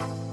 you